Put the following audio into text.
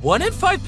One in five